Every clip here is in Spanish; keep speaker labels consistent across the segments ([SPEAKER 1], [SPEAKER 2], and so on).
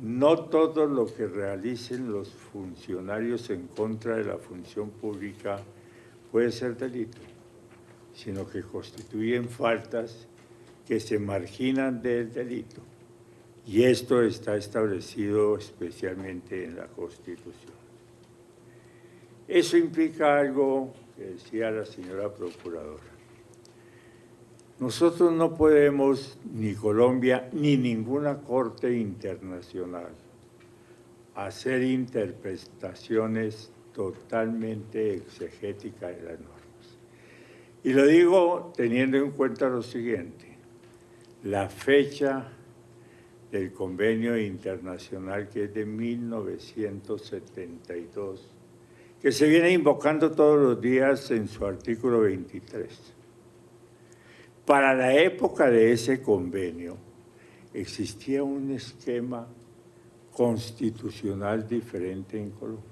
[SPEAKER 1] No todo lo que realicen los funcionarios en contra de la función pública puede ser delito, sino que constituyen faltas que se marginan del delito. Y esto está establecido especialmente en la Constitución. Eso implica algo que decía la señora Procuradora. Nosotros no podemos, ni Colombia, ni ninguna corte internacional, hacer interpretaciones totalmente exegéticas de las normas. Y lo digo teniendo en cuenta lo siguiente, la fecha del convenio internacional que es de 1972, que se viene invocando todos los días en su artículo 23 para la época de ese convenio existía un esquema constitucional diferente en Colombia.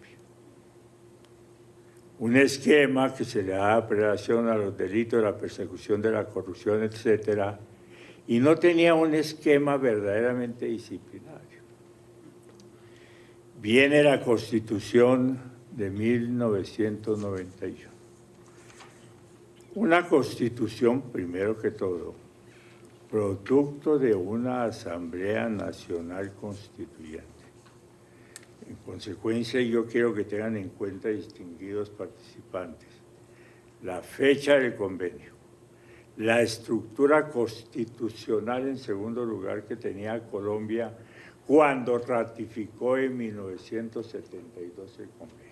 [SPEAKER 1] Un esquema que se le da apelación a los delitos, la persecución de la corrupción, etcétera, y no tenía un esquema verdaderamente disciplinario. Viene la Constitución de 1991 una constitución, primero que todo, producto de una Asamblea Nacional Constituyente. En consecuencia, yo quiero que tengan en cuenta, distinguidos participantes, la fecha del convenio, la estructura constitucional, en segundo lugar, que tenía Colombia cuando ratificó en 1972 el convenio,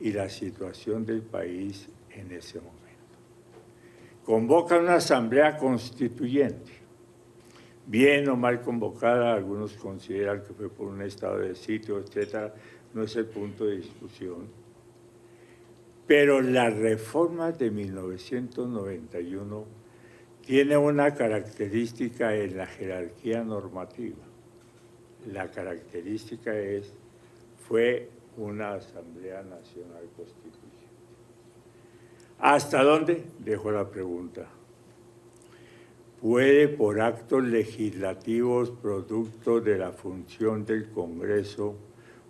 [SPEAKER 1] y la situación del país en ese momento. Convoca una asamblea constituyente, bien o mal convocada, algunos consideran que fue por un estado de sitio, etcétera, no es el punto de discusión. Pero la reforma de 1991 tiene una característica en la jerarquía normativa. La característica es, fue una Asamblea Nacional Constitucional. ¿Hasta dónde? Dejo la pregunta. ¿Puede por actos legislativos producto de la función del Congreso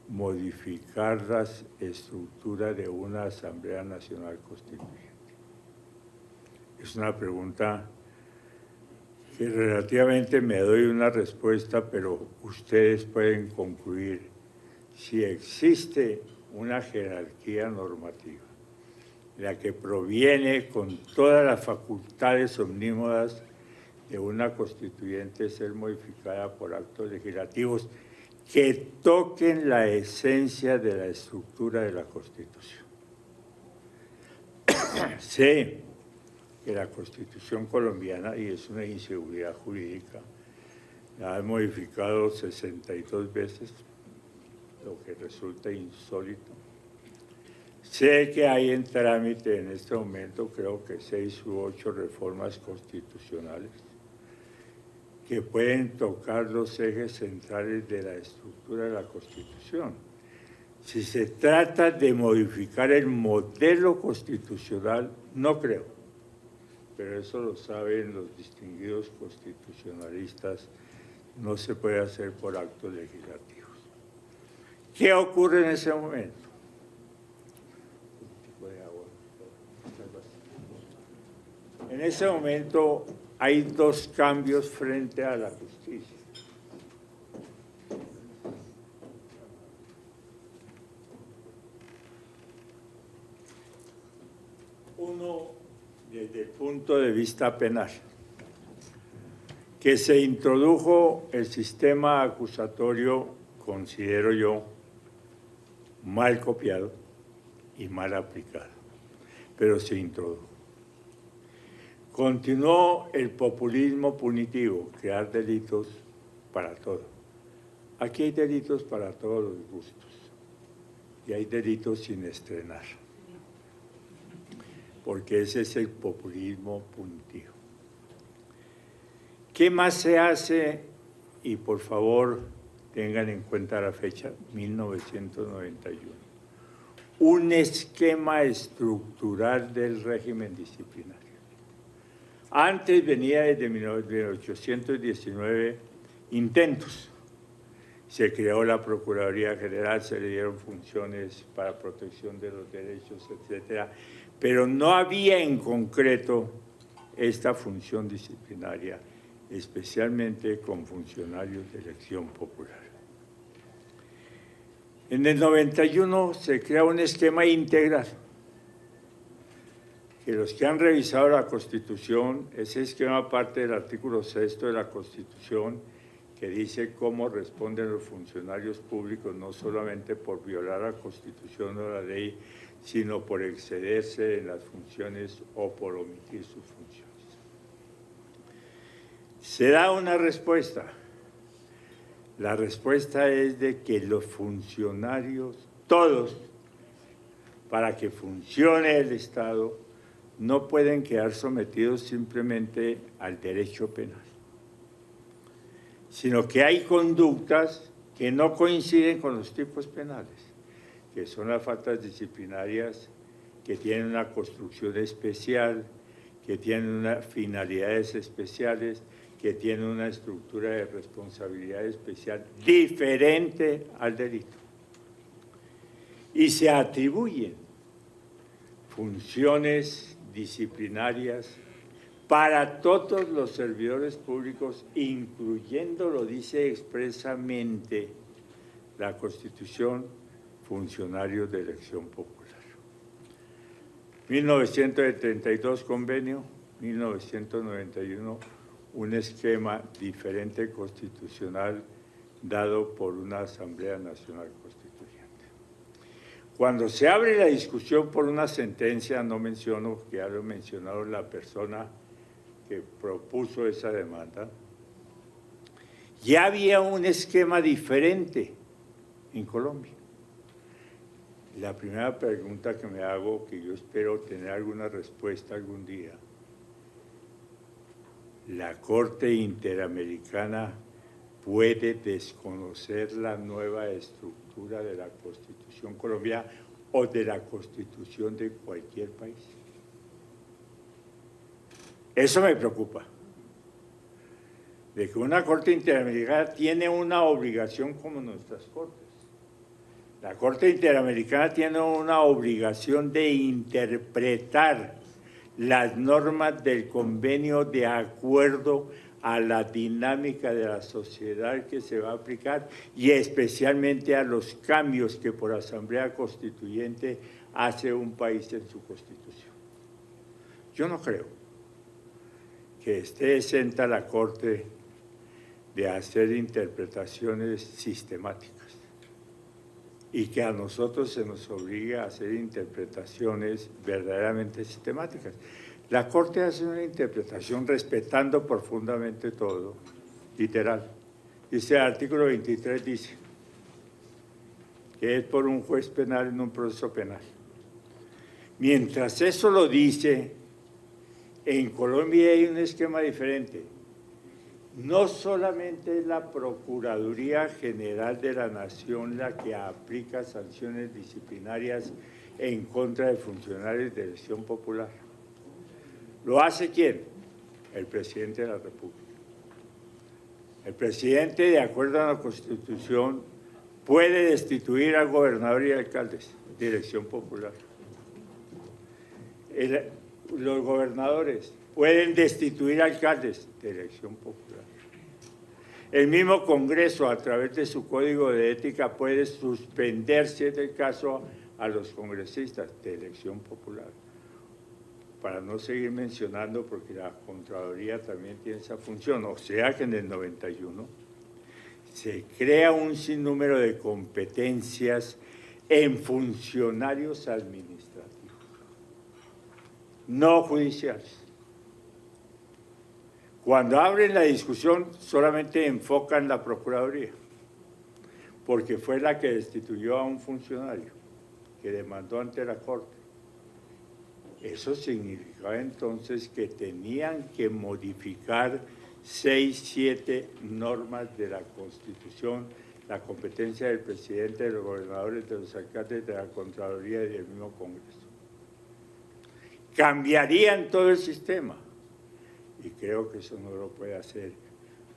[SPEAKER 1] modificar la estructura de una Asamblea Nacional Constituyente? Es una pregunta que relativamente me doy una respuesta, pero ustedes pueden concluir si existe una jerarquía normativa la que proviene con todas las facultades omnímodas de una constituyente ser modificada por actos legislativos que toquen la esencia de la estructura de la Constitución. sé que la Constitución colombiana, y es una inseguridad jurídica, la han modificado 62 veces, lo que resulta insólito, Sé que hay en trámite en este momento, creo que seis u ocho reformas constitucionales que pueden tocar los ejes centrales de la estructura de la Constitución. Si se trata de modificar el modelo constitucional, no creo, pero eso lo saben los distinguidos constitucionalistas, no se puede hacer por actos legislativos. ¿Qué ocurre en ese momento? En ese momento hay dos cambios frente a la justicia. Uno, desde el punto de vista penal, que se introdujo el sistema acusatorio, considero yo, mal copiado y mal aplicado, pero se introdujo. Continuó el populismo punitivo, crear delitos para todo. Aquí hay delitos para todos los gustos y hay delitos sin estrenar, porque ese es el populismo punitivo. ¿Qué más se hace? Y por favor, tengan en cuenta la fecha, 1991. Un esquema estructural del régimen disciplinario. Antes venía desde 1819 intentos. Se creó la Procuraduría General, se le dieron funciones para protección de los derechos, etcétera, pero no había en concreto esta función disciplinaria, especialmente con funcionarios de elección popular. En el 91 se crea un esquema integral que los que han revisado la Constitución, ese esquema parte del artículo sexto de la Constitución, que dice cómo responden los funcionarios públicos, no solamente por violar la Constitución o la ley, sino por excederse en las funciones o por omitir sus funciones. Se da una respuesta. La respuesta es de que los funcionarios, todos, para que funcione el Estado, no pueden quedar sometidos simplemente al derecho penal, sino que hay conductas que no coinciden con los tipos penales, que son las faltas disciplinarias que tienen una construcción especial, que tienen unas finalidades especiales, que tienen una estructura de responsabilidad especial diferente al delito. Y se atribuyen funciones disciplinarias para todos los servidores públicos, incluyendo, lo dice expresamente la Constitución, funcionarios de elección popular. 1932 convenio, 1991 un esquema diferente constitucional dado por una Asamblea Nacional cuando se abre la discusión por una sentencia, no menciono, que ya lo mencionado la persona que propuso esa demanda, ya había un esquema diferente en Colombia. La primera pregunta que me hago, que yo espero tener alguna respuesta algún día, la Corte Interamericana puede desconocer la nueva estructura de la Constitución colombiana o de la Constitución de cualquier país. Eso me preocupa, de que una Corte Interamericana tiene una obligación como nuestras Cortes. La Corte Interamericana tiene una obligación de interpretar las normas del convenio de acuerdo a la dinámica de la sociedad que se va a aplicar y especialmente a los cambios que por Asamblea Constituyente hace un país en su Constitución. Yo no creo que esté exenta la Corte de hacer interpretaciones sistemáticas y que a nosotros se nos obligue a hacer interpretaciones verdaderamente sistemáticas. La Corte hace una interpretación respetando profundamente todo, literal. Dice el artículo 23, dice que es por un juez penal en un proceso penal. Mientras eso lo dice, en Colombia hay un esquema diferente. No solamente es la Procuraduría General de la Nación la que aplica sanciones disciplinarias en contra de funcionarios de elección popular ¿Lo hace quién? El presidente de la República. El presidente, de acuerdo a la Constitución, puede destituir al gobernador y alcaldes, dirección popular. los gobernadores pueden destituir alcaldes, de elección popular. El mismo Congreso, a través de su código de ética, puede suspender, si es el caso, a los congresistas de elección popular para no seguir mencionando, porque la Contraloría también tiene esa función, o sea que en el 91 se crea un sinnúmero de competencias en funcionarios administrativos, no judiciales. Cuando abren la discusión solamente enfocan la Procuraduría, porque fue la que destituyó a un funcionario que demandó ante la Corte eso significaba entonces que tenían que modificar seis, siete normas de la Constitución, la competencia del presidente, de los gobernadores, de los alcaldes, de la Contraloría y del mismo Congreso. Cambiarían todo el sistema. Y creo que eso no lo puede hacer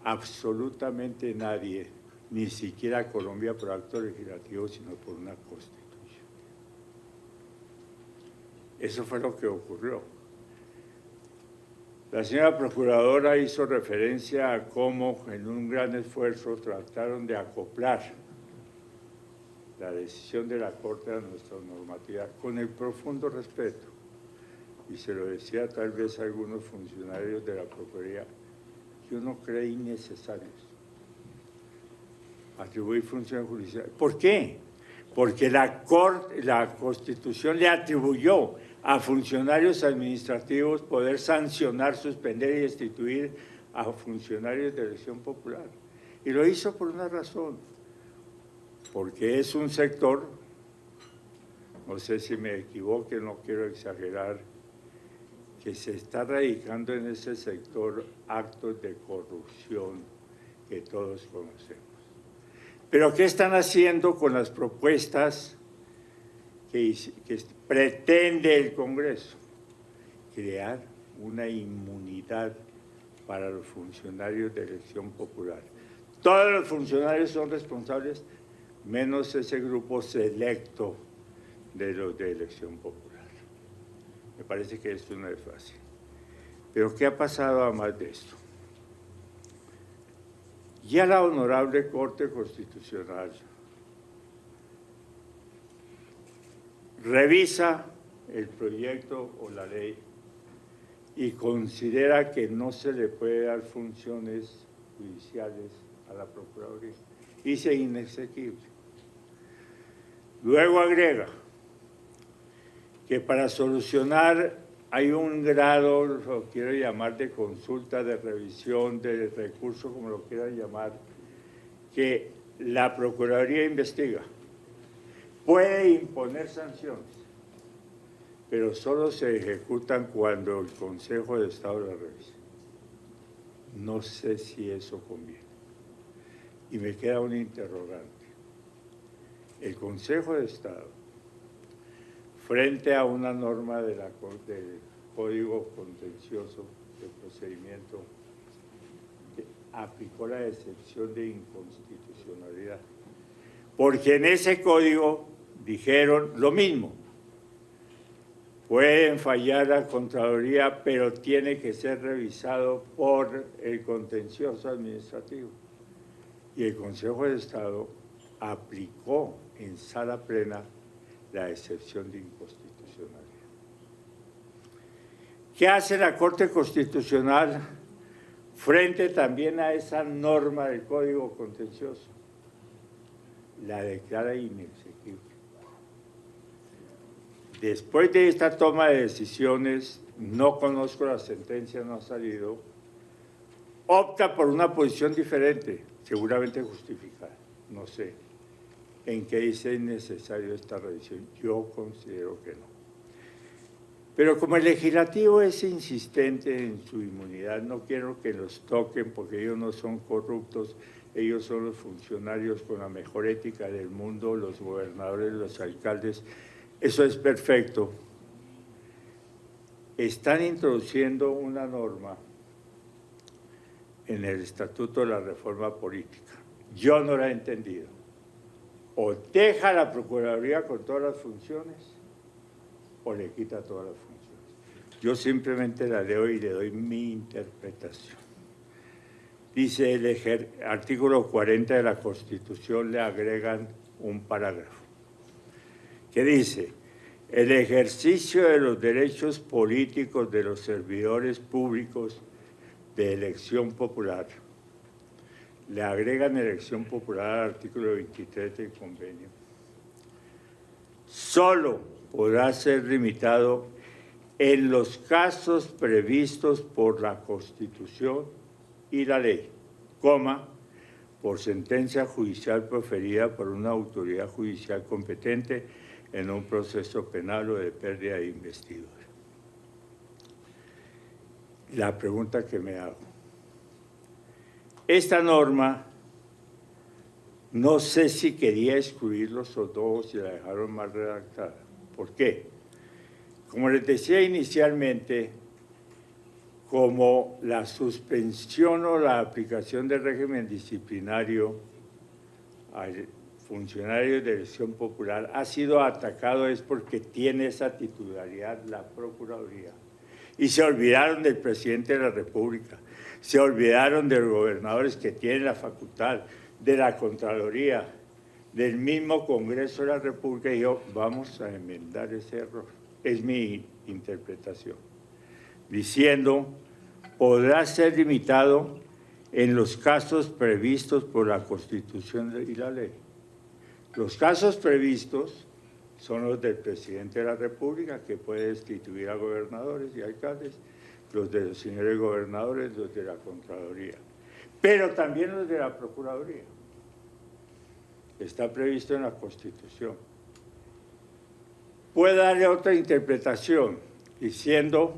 [SPEAKER 1] absolutamente nadie, ni siquiera Colombia por acto legislativo, sino por una constitución. Eso fue lo que ocurrió. La señora Procuradora hizo referencia a cómo en un gran esfuerzo trataron de acoplar la decisión de la Corte a nuestra normativa con el profundo respeto. Y se lo decía tal vez a algunos funcionarios de la Procuraduría, yo no creí necesarios atribuir funciones judiciales. ¿Por qué? Porque la, Corte, la Constitución le atribuyó a funcionarios administrativos poder sancionar, suspender y destituir a funcionarios de elección popular. Y lo hizo por una razón, porque es un sector, no sé si me equivoque, no quiero exagerar, que se está radicando en ese sector actos de corrupción que todos conocemos. Pero ¿qué están haciendo con las propuestas que, pretende el Congreso? Crear una inmunidad para los funcionarios de elección popular. Todos los funcionarios son responsables, menos ese grupo selecto de los de elección popular. Me parece que esto no es fácil. Pero ¿qué ha pasado a más de esto? Ya la Honorable Corte Constitucional revisa el proyecto o la ley y considera que no se le puede dar funciones judiciales a la Procuraduría. Dice inexequible. Luego agrega que para solucionar hay un grado, lo quiero llamar de consulta, de revisión, de recurso, como lo quieran llamar, que la Procuraduría investiga. Puede imponer sanciones, pero solo se ejecutan cuando el Consejo de Estado la revisa. No sé si eso conviene. Y me queda un interrogante. El Consejo de Estado frente a una norma del Código Contencioso de Procedimiento aplicó la excepción de inconstitucionalidad. Porque en ese código dijeron lo mismo. Pueden fallar la Contraloría, pero tiene que ser revisado por el contencioso administrativo. Y el Consejo de Estado aplicó en sala plena la excepción de inconstitucionalidad. ¿Qué hace la Corte Constitucional frente también a esa norma del Código Contencioso? La declara inexequible. Después de esta toma de decisiones, no conozco la sentencia, no ha salido, opta por una posición diferente, seguramente justificada, no sé en que dice necesario esta revisión. Yo considero que no. Pero como el legislativo es insistente en su inmunidad, no quiero que los toquen porque ellos no son corruptos, ellos son los funcionarios con la mejor ética del mundo, los gobernadores, los alcaldes, eso es perfecto. Están introduciendo una norma en el Estatuto de la Reforma Política. Yo no la he entendido o deja la Procuraduría con todas las funciones o le quita todas las funciones. Yo simplemente la leo y le doy mi interpretación. Dice el artículo 40 de la Constitución, le agregan un parágrafo que dice, el ejercicio de los derechos políticos de los servidores públicos de elección popular. Le agregan elección popular al artículo 23 del convenio, solo podrá ser limitado en los casos previstos por la Constitución y la ley, coma, por sentencia judicial proferida por una autoridad judicial competente en un proceso penal o de pérdida de investidura. La pregunta que me hago, esta norma, no sé si quería excluirlos o dos y la dejaron mal redactada. ¿Por qué? Como les decía inicialmente, como la suspensión o la aplicación del régimen disciplinario al funcionario de elección popular ha sido atacado es porque tiene esa titularidad la Procuraduría. Y se olvidaron del presidente de la República, se olvidaron de los gobernadores que tienen la facultad, de la Contraloría, del mismo Congreso de la República y yo, vamos a enmendar ese error. Es mi interpretación. Diciendo, podrá ser limitado en los casos previstos por la Constitución y la ley. Los casos previstos son los del presidente de la República, que puede destituir a gobernadores y alcaldes, los de los señores gobernadores, los de la Contraloría, pero también los de la Procuraduría está previsto en la Constitución. Puede darle otra interpretación, diciendo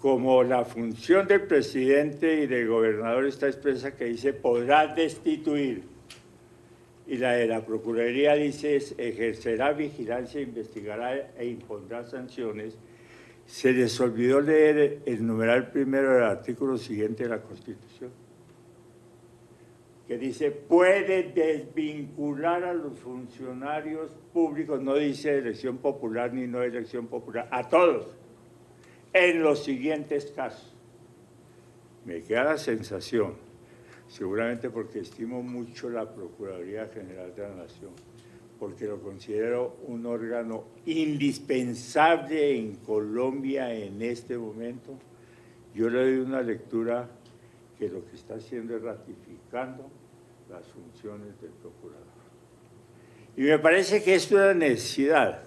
[SPEAKER 1] como la función del presidente y del gobernador está expresa que dice podrá destituir y la de la Procuraduría dice ejercerá vigilancia, investigará e impondrá sanciones, se les olvidó leer el numeral primero del artículo siguiente de la Constitución que dice puede desvincular a los funcionarios públicos, no dice elección popular ni no elección popular, a todos, en los siguientes casos. Me queda la sensación, seguramente porque estimo mucho la Procuraduría General de la Nación, porque lo considero un órgano indispensable en Colombia en este momento, yo le doy una lectura que lo que está haciendo es ratificando las funciones del procurador. Y me parece que es una necesidad.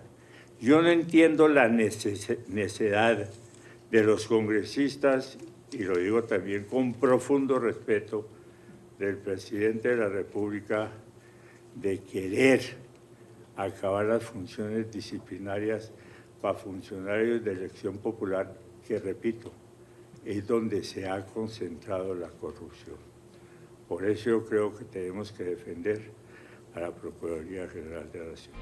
[SPEAKER 1] Yo no entiendo la necesidad de los congresistas, y lo digo también con profundo respeto, del presidente de la República de querer acabar las funciones disciplinarias para funcionarios de elección popular, que repito, es donde se ha concentrado la corrupción. Por eso yo creo que tenemos que defender a la Procuraduría General de la Nación.